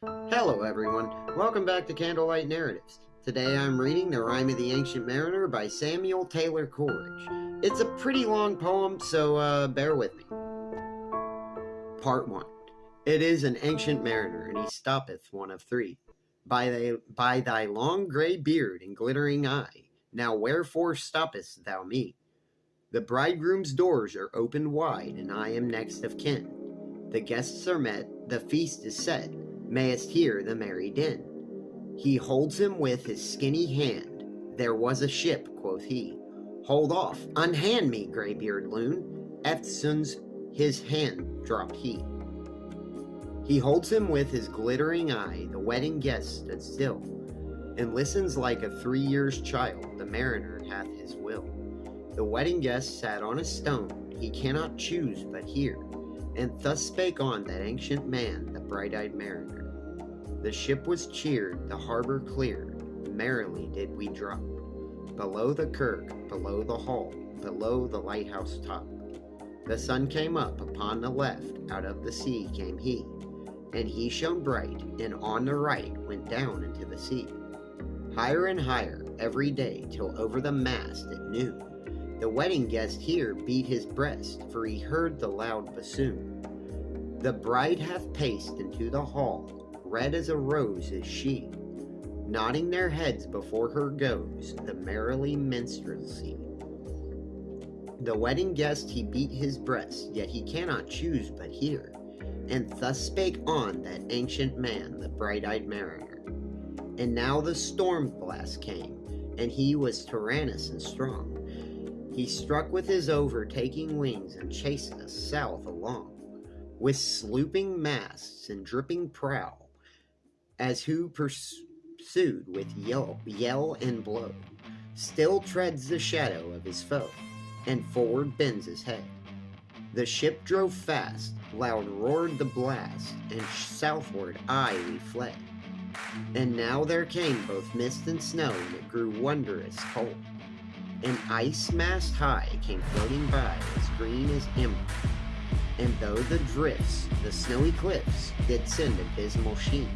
Hello everyone, welcome back to Candlelight Narratives. Today I'm reading The Rime of the Ancient Mariner by Samuel Taylor Coleridge. It's a pretty long poem, so uh, bear with me. Part 1 It is an ancient mariner, and he stoppeth one of three. By thy, by thy long grey beard and glittering eye, now wherefore stoppest thou me? The bridegroom's doors are opened wide, and I am next of kin. The guests are met, the feast is set, mayest hear the merry din. He holds him with his skinny hand. There was a ship, quoth he. Hold off, unhand me, graybeard loon. Eftsoons his hand dropped he. He holds him with his glittering eye. The wedding guest stood still, and listens like a three years child. The mariner hath his will. The wedding guest sat on a stone. He cannot choose but hear. And thus spake on that ancient man, the bright eyed mariner. The ship was cheered, the harbor cleared, merrily did we drop. Below the kirk, below the hall, below the lighthouse top. The sun came up upon the left, out of the sea came he, and he shone bright, and on the right went down into the sea. Higher and higher every day, till over the mast at noon. The wedding guest here beat his breast, for he heard the loud bassoon. The bride hath paced into the hall, red as a rose is she. Nodding their heads before her goes the merrily minstrelsy. The wedding guest he beat his breast, yet he cannot choose but hear. And thus spake on that ancient man, the bright eyed mariner. And now the storm blast came, and he was tyrannous and strong. He struck with his overtaking wings and chased us south along, with slooping masts and dripping prow as who pursued with yell, yell and blow, still treads the shadow of his foe, and forward bends his head. The ship drove fast, loud roared the blast, and southward aye we fled. And now there came both mist and snow, and it grew wondrous cold. An ice mast high came floating by, as green as emerald. And though the drifts, the snowy cliffs, did send a dismal sheen,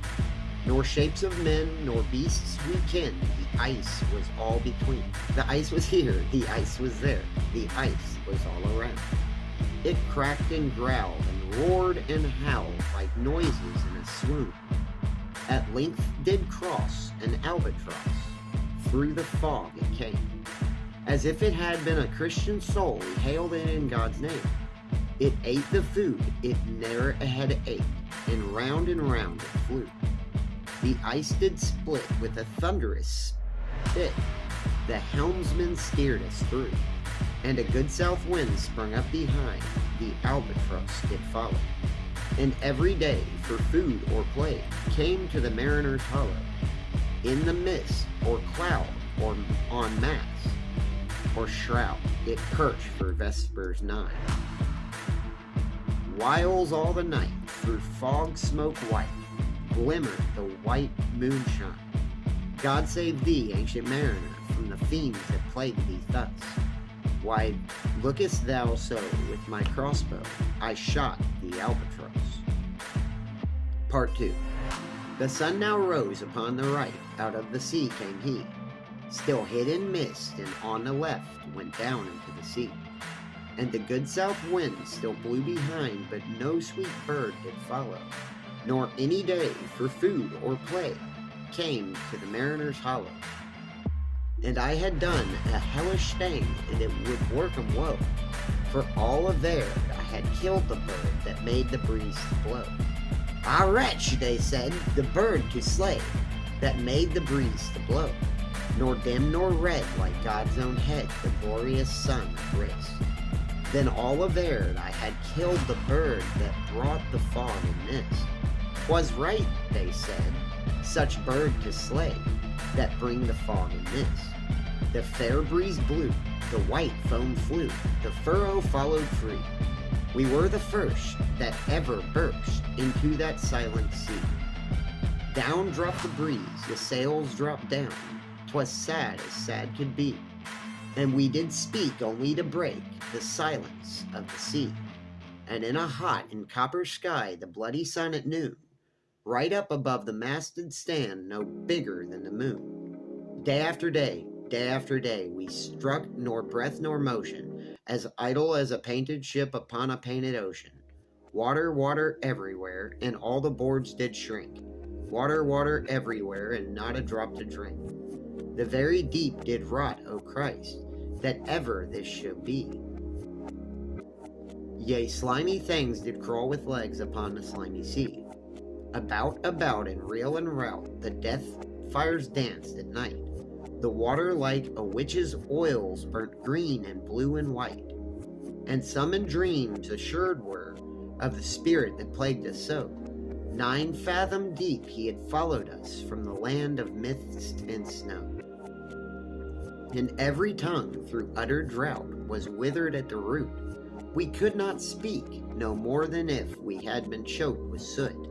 nor shapes of men, nor beasts we ken, the ice was all between. The ice was here, the ice was there, the ice was all around. It cracked and growled, and roared and howled like noises in a swoon. At length did cross an albatross, through the fog it came. As if it had been a Christian soul, we hailed it in God's name. It ate the food it ne'er had ate, and round and round it flew. The ice did split with a thunderous spit. The helmsman steered us through, and a good south wind sprung up behind. The albatross did follow. And every day, for food or play, came to the mariner's hollow. In the mist, or cloud, or on mast, or shroud, it perched for vespers nigh. Whiles all the night, through fog smoke white, glimmer the white moonshine. God save thee, ancient mariner, from the fiends that plague thee thus. Why lookest thou so with my crossbow? I shot the albatross. Part 2 The sun now rose upon the right, out of the sea came he, still hid in mist, and on the left went down into the sea. And the good south wind still blew behind, but no sweet bird did follow nor any day for food or play came to the mariner's hollow. And I had done a hellish thing, and it would work 'em woe. For all of there I had killed the bird that made the breeze to blow. Ah wretch, they said, the bird to slay, that made the breeze to blow. Nor dim nor red like God's own head, the glorious sun of grace. Then all there I had killed the bird that brought the fog and mist. 'Twas right, they said, such bird to slay, that bring the fog and mist. The fair breeze blew, the white foam flew, the furrow followed free. We were the first that ever burst into that silent sea. Down dropped the breeze, the sails dropped down, 'twas sad as sad could be. And we did speak only to break the silence of the sea. And in a hot and copper sky, the bloody sun at noon, right up above the masted stand no bigger than the moon. Day after day, day after day, we struck nor breath nor motion, as idle as a painted ship upon a painted ocean. Water, water everywhere, and all the boards did shrink. Water, water everywhere, and not a drop to drink. The very deep did rot, O Christ, that ever this should be. Yea, slimy things did crawl with legs upon the slimy sea. About, about, and reel and rout, the death fires danced at night. The water like a witch's oils burnt green and blue and white. And some in dreams assured were of the spirit that plagued us so. Nine fathom deep he had followed us from the land of mist and snow. And every tongue through utter drought was withered at the root. We could not speak, no more than if we had been choked with soot.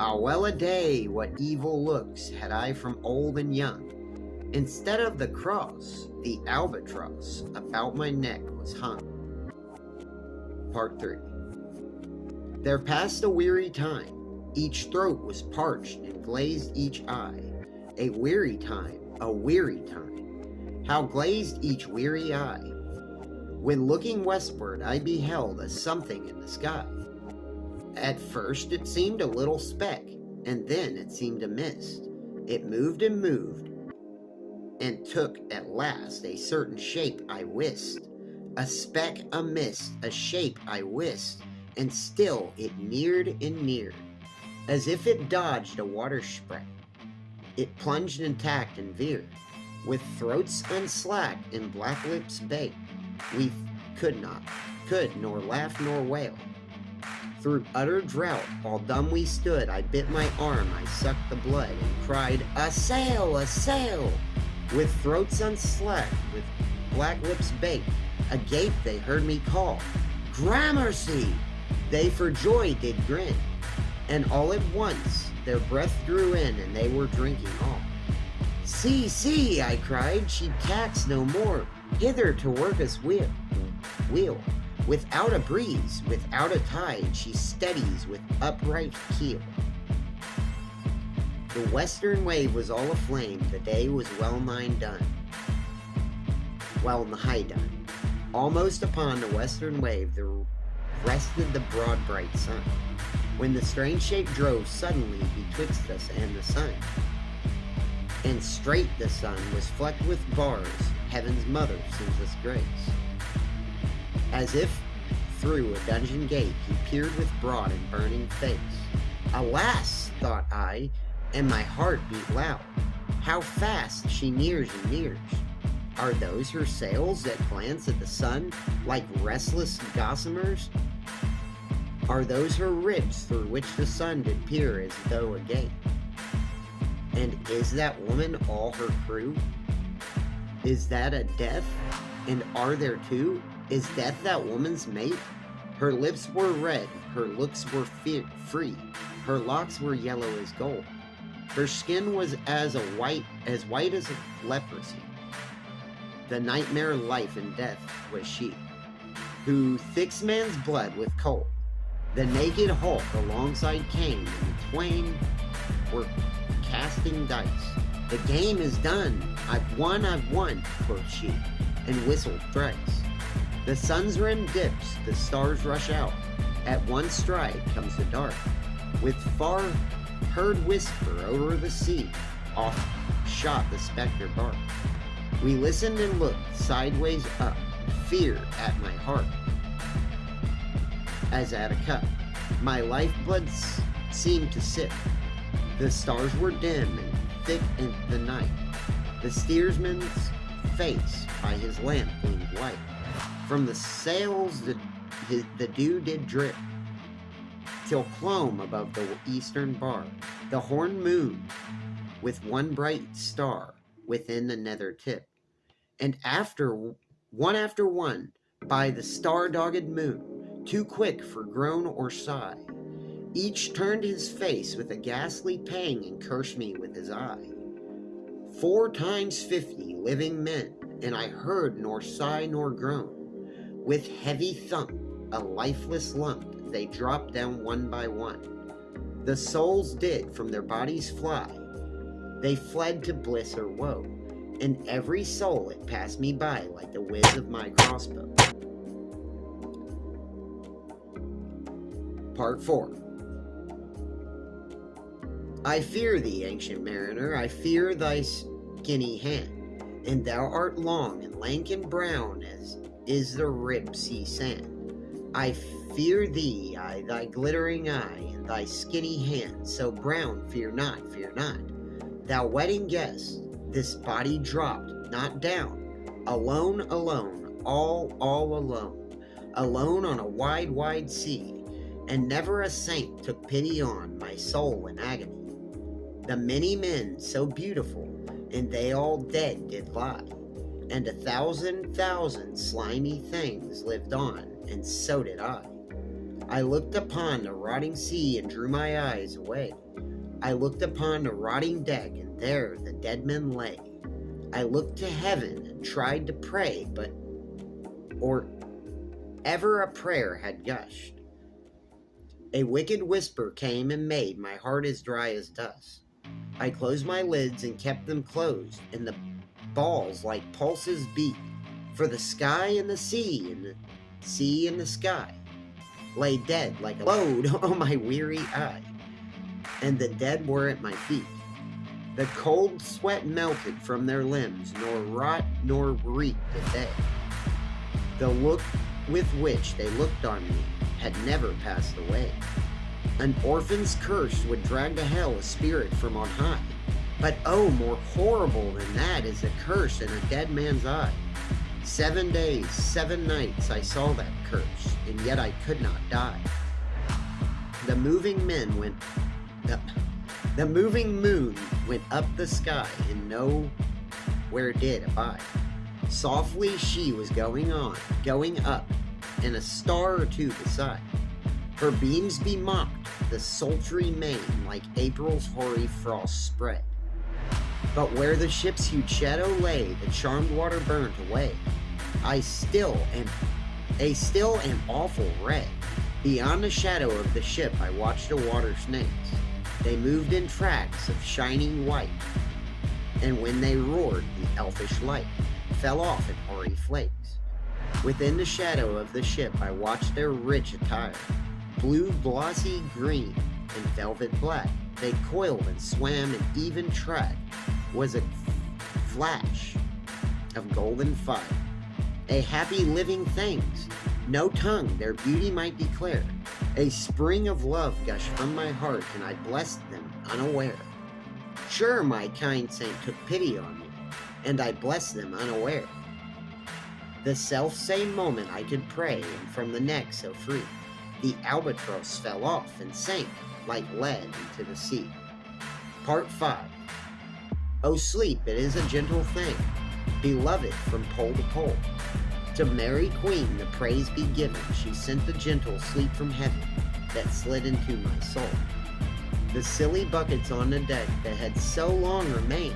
Ah, well a day, what evil looks had I from old and young. Instead of the cross, the albatross about my neck was hung. Part 3 There passed a weary time. Each throat was parched and glazed each eye. A weary time, a weary time. How glazed each weary eye. When looking westward, I beheld a something in the sky. At first it seemed a little speck, and then it seemed a mist. It moved and moved, and took at last a certain shape I wist. A speck, a mist, a shape I wist, and still it neared and neared, as if it dodged a water spread. It plunged and tacked and veered, with throats unslacked and black lips baked. We could not, could nor laugh nor wail. Through utter drought, all dumb we stood, I bit my arm, I sucked the blood, and cried, A sail, a sail! With throats unslacked, with black lips baked, agape they heard me call, Gramercy! They for joy did grin, and all at once their breath drew in, and they were drinking all. See, see, I cried, she tacks no more, hither to work us wheel. wheel. Without a breeze, without a tide, she steadies with upright keel. The western wave was all aflame, the day was well nigh done. Well nigh done. Almost upon the western wave there rested the broad bright sun, when the strange shape drove suddenly betwixt us and the sun. And straight the sun was flecked with bars, heaven's mother sends us grace. As if through a dungeon gate he peered with broad and burning face. Alas, thought I, and my heart beat loud. How fast she nears and nears. Are those her sails that glance at the sun like restless gossamers? Are those her ribs through which the sun did peer as though a gate? And is that woman all her crew? Is that a death? And are there two? Is death that woman's mate? Her lips were red, her looks were free, her locks were yellow as gold. Her skin was as a white as white as leprosy. The nightmare life and death was she, who thicks man's blood with cold. The naked Hulk alongside Cain, and the twain were casting dice. The game is done. I've won, I've won, quoth she, and whistled thrice. The sun's rim dips, the stars rush out. At one stride comes the dark, with far heard whisper over the sea, off shot the spectre bark. We listened and looked sideways up, fear at my heart. As at a cup, my lifeblood seemed to sip. The stars were dim and thick in the night. The steersman's face by his lamp gleamed white. From the sails the, his, the dew did drip, till clomb above the eastern bar, the horn moon, with one bright star within the nether tip. And after, one after one, by the star-dogged moon, too quick for groan or sigh, each turned his face with a ghastly pang and cursed me with his eye. Four times fifty living men, and I heard nor sigh nor groan. With heavy thump, a lifeless lump, they dropped down one by one. The souls did from their bodies fly. They fled to bliss or woe, and every soul it passed me by like the whiz of my crossbow. Part 4 I fear thee, ancient mariner, I fear thy skinny hand, and thou art long and lank and brown as is the rib sea sand. I fear thee, I, thy glittering eye, and thy skinny hand, so brown, fear not, fear not. Thou wedding guest, this body dropped, not down, alone, alone, all, all alone, alone on a wide, wide sea, and never a saint took pity on my soul in agony. The many men so beautiful, and they all dead did lie, and a thousand thousand slimy things lived on, and so did I. I looked upon the rotting sea and drew my eyes away. I looked upon the rotting deck, and there the dead men lay. I looked to heaven and tried to pray, but or ever a prayer had gushed. A wicked whisper came and made my heart as dry as dust. I closed my lids and kept them closed, and the balls like pulses beat. For the sky and the sea and the sea and the sky lay dead like a load on my weary eye, and the dead were at my feet. The cold sweat melted from their limbs, nor rot nor reek did they. The look with which they looked on me had never passed away. An orphan's curse would drag to hell a spirit from on high. But oh, more horrible than that is a curse in a dead man's eye. Seven days, seven nights I saw that curse, and yet I could not die. The moving men went up. The moving moon went up the sky, and no where did abide. Softly she was going on, going up, and a star or two beside. Her beams bemocked the sultry main like April's hoary frost spread. But where the ship's huge shadow lay, the charmed water burnt away. I still am a still and awful red. Beyond the shadow of the ship I watched the water snakes. They moved in tracks of shining white, and when they roared, the elfish light fell off in hoary flakes. Within the shadow of the ship I watched their rich attire, blue glossy green and velvet black. They coiled and swam an even track, was a flash of golden fire. A happy living things, no tongue their beauty might declare. A spring of love gushed from my heart, and I blessed them unaware. Sure, my kind saint took pity on me, and I blessed them unaware. The self same moment I could pray, and from the neck so free the albatross fell off and sank like lead into the sea. Part 5 O sleep, it is a gentle thing, beloved from pole to pole. To Mary Queen the praise be given, she sent the gentle sleep from heaven that slid into my soul. The silly buckets on the deck that had so long remained,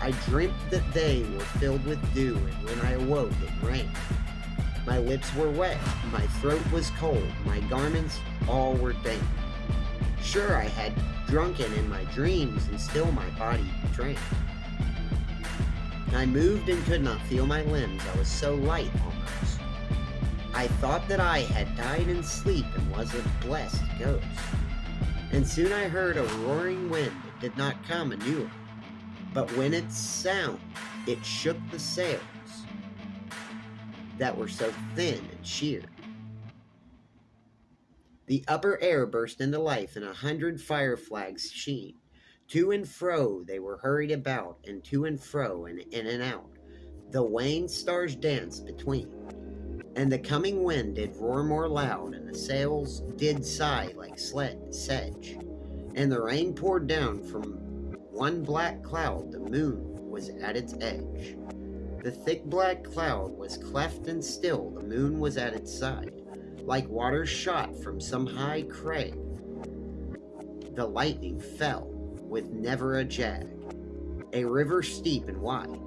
I dreamt that they were filled with dew, and when I awoke it rained. My lips were wet, my throat was cold, my garments all were dank. Sure, I had drunken in my dreams, and still my body drank. I moved and could not feel my limbs, I was so light almost. I thought that I had died in sleep and was a blessed ghost. And soon I heard a roaring wind, that did not come anew, but when it sound, it shook the sails that were so thin and sheer. The upper air burst into life, and a hundred fire flags sheen. To and fro they were hurried about, and to and fro, and in and out. The wan stars danced between. And the coming wind did roar more loud, and the sails did sigh like sled sedge. And the rain poured down from one black cloud, the moon was at its edge. The thick black cloud was cleft and still, the moon was at its side, like water shot from some high crag. The lightning fell with never a jag, a river steep and wide.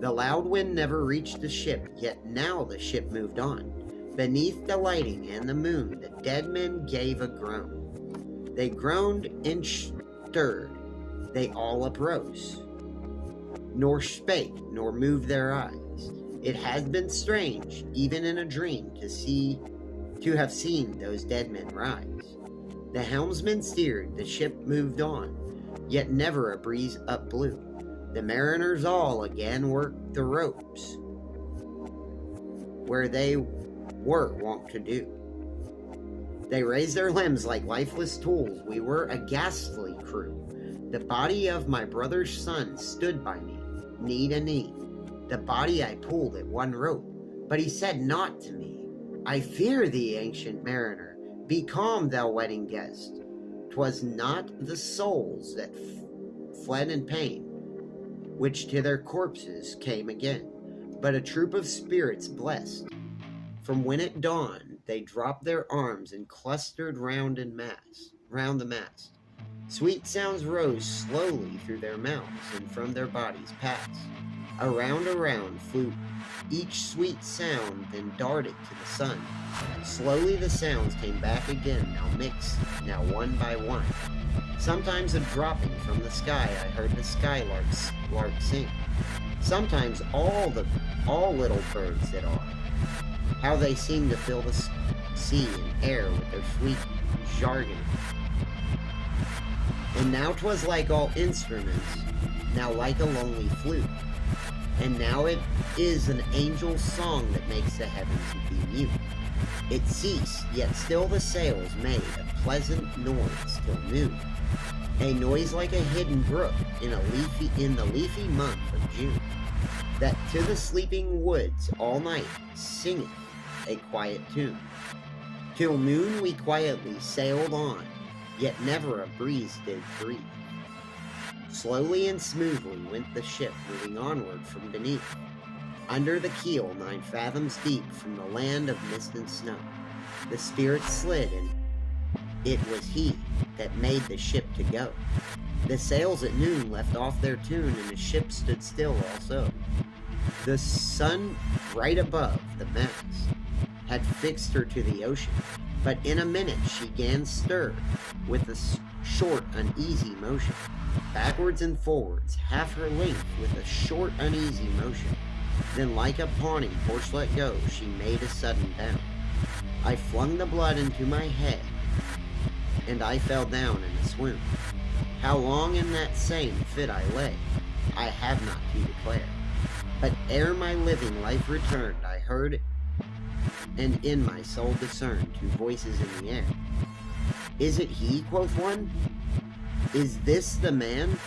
The loud wind never reached the ship, yet now the ship moved on. Beneath the lighting and the moon, the dead men gave a groan. They groaned and stirred, they all uprose, nor spake, nor moved their eyes. It has been strange, even in a dream, to see, to have seen those dead men rise. The helmsman steered, the ship moved on, yet never a breeze up blew. The mariners all again worked the ropes, where they were wont to do. They raised their limbs like lifeless tools. We were a ghastly crew. The body of my brother's son stood by me, knee to knee. The body I pulled at one rope, but he said not to me, I fear thee, ancient mariner. Be calm, thou wedding guest. 'Twas not the souls that fled in pain, which to their corpses came again, but a troop of spirits blessed. From when it dawned, they dropped their arms and clustered round in mass, round the mast. Sweet sounds rose slowly through their mouths and from their bodies passed. Around, around flew each sweet sound, then darted to the sun. Slowly the sounds came back again, now mixed, now one by one. Sometimes a dropping from the sky, I heard the skylarks lark sing. Sometimes all the all little birds that are. How they seem to fill the sea and air with their sweet jargon. And now 'twas like all instruments, now like a lonely flute. And now it is an angel's song that makes the heavens be mute. It ceased, yet still the sails made a pleasant noise till noon. A noise like a hidden brook in a leafy in the leafy month of June, that to the sleeping woods all night singeth a quiet tune. Till noon we quietly sailed on, yet never a breeze did breathe. Slowly and smoothly went the ship, moving onward from beneath. Under the keel, nine fathoms deep, from the land of mist and snow, the spirit slid, and it was he that made the ship to go. The sails at noon left off their tune, and the ship stood still also. The sun, right above the mast, had fixed her to the ocean, but in a minute she gan stir with a short, uneasy motion, backwards and forwards, half her length with a short, uneasy motion. Then, like a pawning horse let go, she made a sudden bound. I flung the blood into my head, and I fell down in a swoon. How long in that same fit I lay, I have not to declare. But ere my living life returned, I heard and in my soul discerned two voices in the air. Is it he, quoth one? Is this the man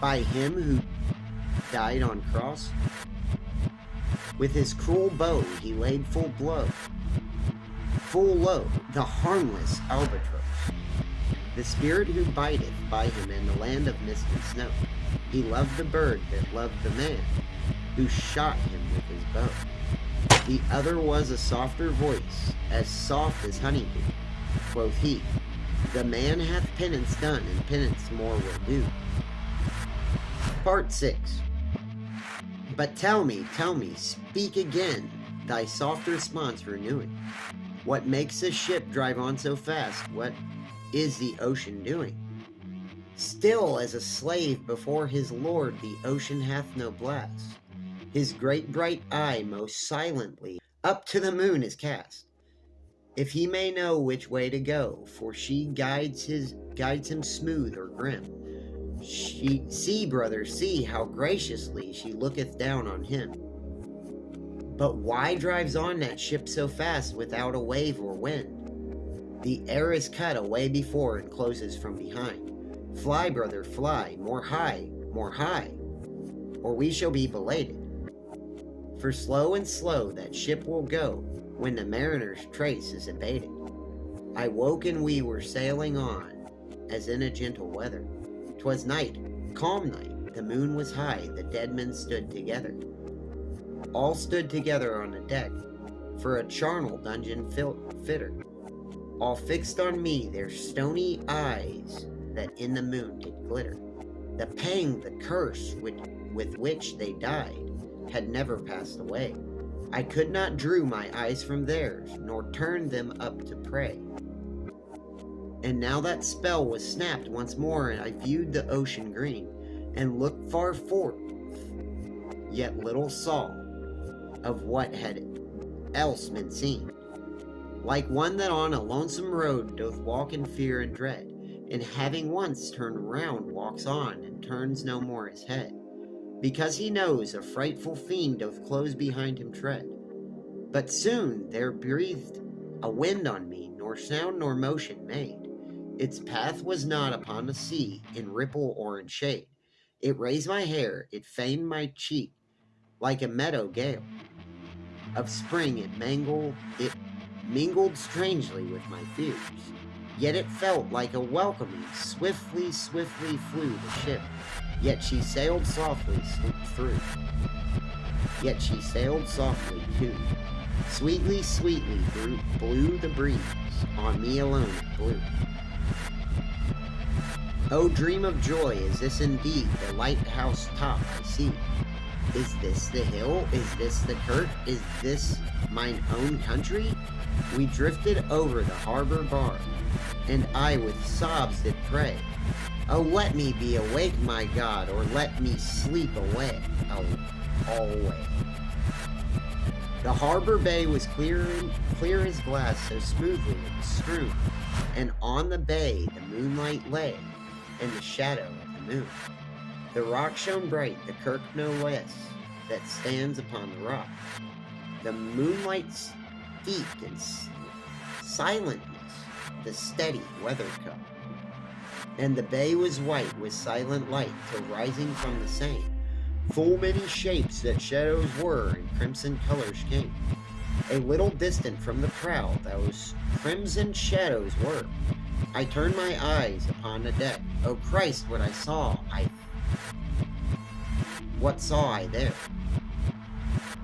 by him who died on cross? With his cruel bow he laid full blow, full low, the harmless albatross. The spirit who biteth by him in the land of mist and snow. He loved the bird that loved the man, who shot him with his bow. The other was a softer voice, as soft as honeydew. Quoth he, The man hath penance done, and penance more will do. Part 6 But tell me, tell me, speak again, thy soft response renewing. What makes this ship drive on so fast? What is the ocean doing? Still as a slave before his lord, the ocean hath no blast his great bright eye most silently up to the moon is cast, if he may know which way to go, for she guides his guides him smooth or grim. She see, brother, see how graciously she looketh down on him. But why drives on that ship so fast without a wave or wind? The air is cut away before and closes from behind. Fly, brother, fly, more high, more high, or we shall be belated. For slow and slow that ship will go when the mariner's trace is abated. I woke and we were sailing on, as in a gentle weather. 'Twas night, calm night, the moon was high, the dead men stood together. All stood together on the deck, for a charnel dungeon fitter. All fixed on me their stony eyes that in the moon did glitter. The pang, the curse with, with which they died, had never passed away. I could not drew my eyes from theirs, nor turn them up to pray. And now that spell was snapped once more, and I viewed the ocean green, and looked far forth, yet little saw of what had else been seen. Like one that on a lonesome road doth walk in fear and dread, and having once turned round walks on, and turns no more his head, because he knows a frightful fiend doth close behind him tread. But soon there breathed a wind on me, nor sound nor motion made. Its path was not upon the sea, in ripple or in shade. It raised my hair, it feigned my cheek, like a meadow gale. Of spring it mangled, it mingled strangely with my fears. Yet it felt like a welcoming, swiftly, swiftly flew the ship. Yet she sailed softly, slipped through. Yet she sailed softly too. Sweetly, sweetly blew, blew the breeze, on me alone it blew. Oh, dream of joy, is this indeed the lighthouse top I see? Is this the hill? Is this the kirk? Is this mine own country? We drifted over the harbor bar, and I with sobs did pray. Oh, let me be awake, my God, or let me sleep away, oh, always. The harbor bay was clear, clear as glass, so smoothly it was strewn, and on the bay the moonlight lay, in the shadow of the moon. The rock shone bright, the kirk no less, that stands upon the rock. The moonlight steeped in silentness the steady weather cup. And the bay was white with silent light till rising from the same, full many shapes that shadows were and crimson colors came. A little distant from the prow, those crimson shadows were, I turned my eyes upon the deck. Oh Christ, what I saw, I... What saw I there?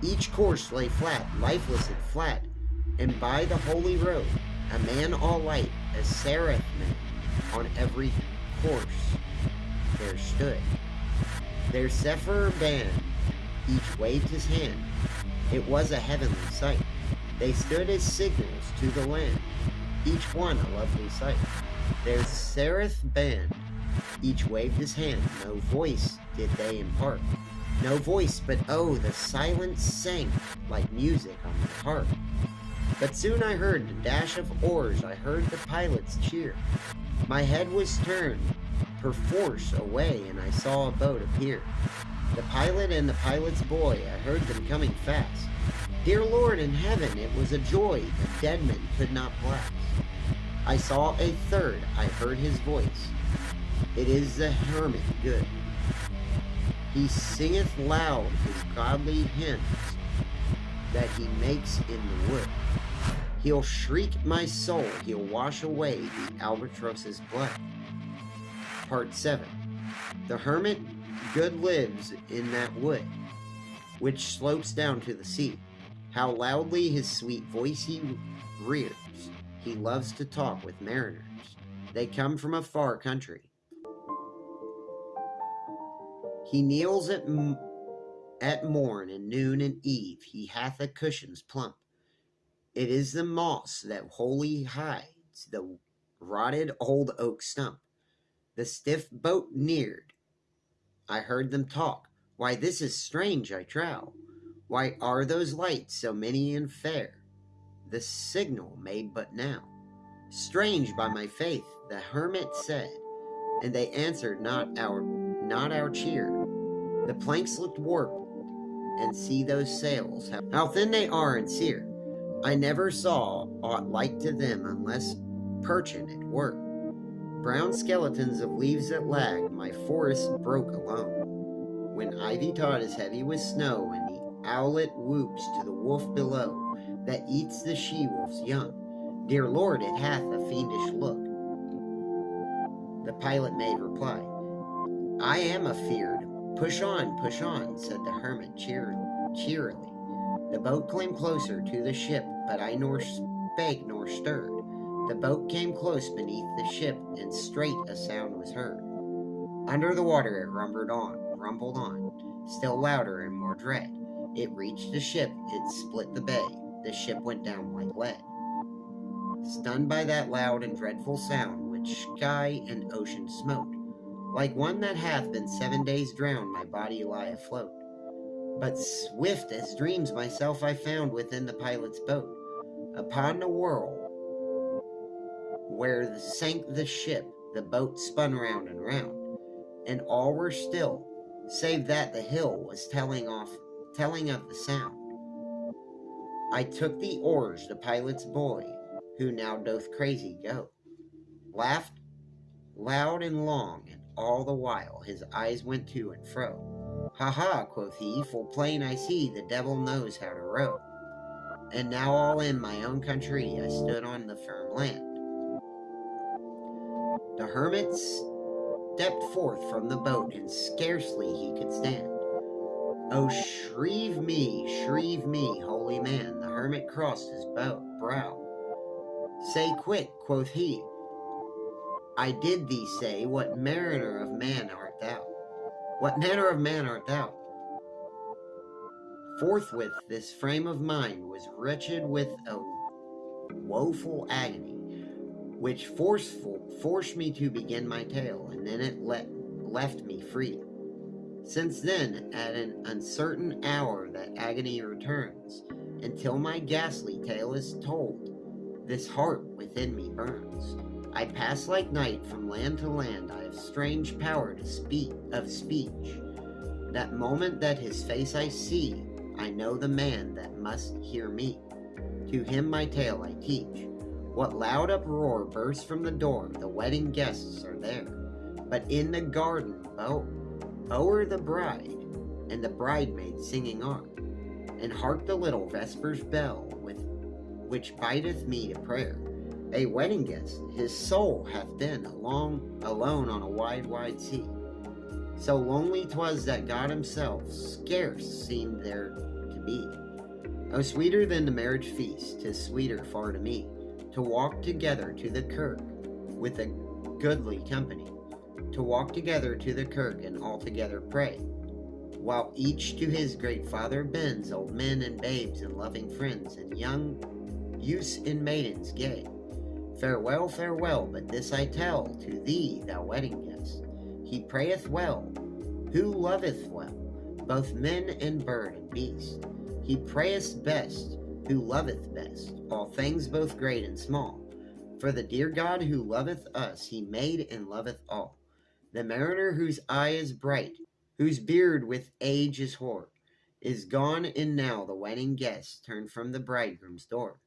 Each course lay flat, lifeless and flat, and by the holy road, a man all light, a seraph man, on every course there stood. Their seraph band, each waved his hand. It was a heavenly sight. They stood as signals to the land each one a lovely sight. Their seraph band, each waved his hand, no voice did they impart. No voice, but oh, the silence sank like music on my heart. But soon I heard the dash of oars, I heard the pilots cheer. My head was turned, perforce, away, and I saw a boat appear. The pilot and the pilot's boy, I heard them coming fast. Dear Lord in heaven, it was a joy the dead men could not blast. I saw a third, I heard his voice. It is the hermit good. He singeth loud his godly hymns that he makes in the wood. He'll shriek my soul, he'll wash away the albatross's blood. Part 7 The hermit good lives in that wood, which slopes down to the sea. How loudly his sweet voice he rears. He loves to talk with mariners. They come from a far country. He kneels at, at morn and noon and eve. He hath a cushion's plump. It is the moss that wholly hides the rotted old oak stump. The stiff boat neared. I heard them talk. Why, this is strange, I trow. Why are those lights so many and fair? the signal made but now. Strange by my faith, the hermit said, and they answered not our not our cheer. The planks looked warped, and see those sails, how thin they are and sere. I never saw aught like to them unless perching at work. Brown skeletons of leaves that lagged, my forest broke alone. When ivy taught is heavy with snow, and the owlet whoops to the wolf below, that eats the she-wolf's young. Dear Lord, it hath a fiendish look. The pilot made reply, I am afeard. Push on, push on, said the hermit cheer cheerily. The boat came closer to the ship, but I nor spake nor stirred. The boat came close beneath the ship, and straight a sound was heard. Under the water it rumbled on, rumbled on, still louder and more dread. It reached the ship, it split the bay, the ship went down like lead. Stunned by that loud and dreadful sound, which sky and ocean smote. Like one that hath been seven days drowned, my body lie afloat. But swift as dreams myself I found within the pilot's boat, upon the whirl where sank the ship, the boat spun round and round, and all were still, save that the hill was telling off, telling of the sound. I took the oars, the pilot's boy, who now doth crazy go, laughed loud and long, and all the while his eyes went to and fro. Ha ha, quoth he, full plain I see the devil knows how to row. And now all in my own country I stood on the firm land. The hermit stepped forth from the boat, and scarcely he could stand. Oh, shrieve me, shrieve me, holy man! The hermit crossed his brow. Say quick, quoth he, I did thee say, what mariner of man art thou? What manner of man art thou? Forthwith this frame of mind was wretched with a woeful agony which forceful forced me to begin my tale, and then it let, left me free. Since then, at an uncertain hour that agony returns, until my ghastly tale is told, this heart within me burns. I pass like night from land to land, I have strange power to speak of speech. That moment that his face I see, I know the man that must hear me. To him my tale I teach. What loud uproar bursts from the door? The wedding guests are there. But in the garden, oh, oh o'er the bride, and the bridesmaids singing on. And hark the little vespers bell, with which bideth me to prayer. A wedding guest, his soul hath been along, alone on a wide, wide sea. So lonely 'twas that God himself scarce seemed there to be. Oh, sweeter than the marriage feast 'tis sweeter far to me to walk together to the kirk with a goodly company, to walk together to the kirk and all together pray, while each to his great father bends, old men and babes and loving friends, and young youths and maidens gay. Farewell, farewell, but this I tell to thee, thou wedding guest. He prayeth well, who loveth well, both men and bird and beast. He prayeth best, who loveth best all things both great and small. For the dear God who loveth us, he made and loveth all. The mariner whose eye is bright, whose beard with age is hoar, is gone, and now the wedding guest turned from the bridegroom's door.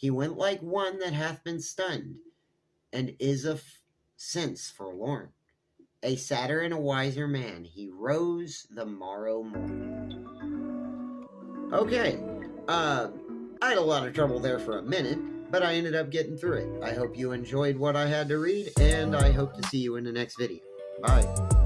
He went like one that hath been stunned, and is of sense forlorn. A sadder and a wiser man, he rose the morrow morn. Okay, uh, I had a lot of trouble there for a minute, but I ended up getting through it. I hope you enjoyed what I had to read, and I hope to see you in the next video. Bye.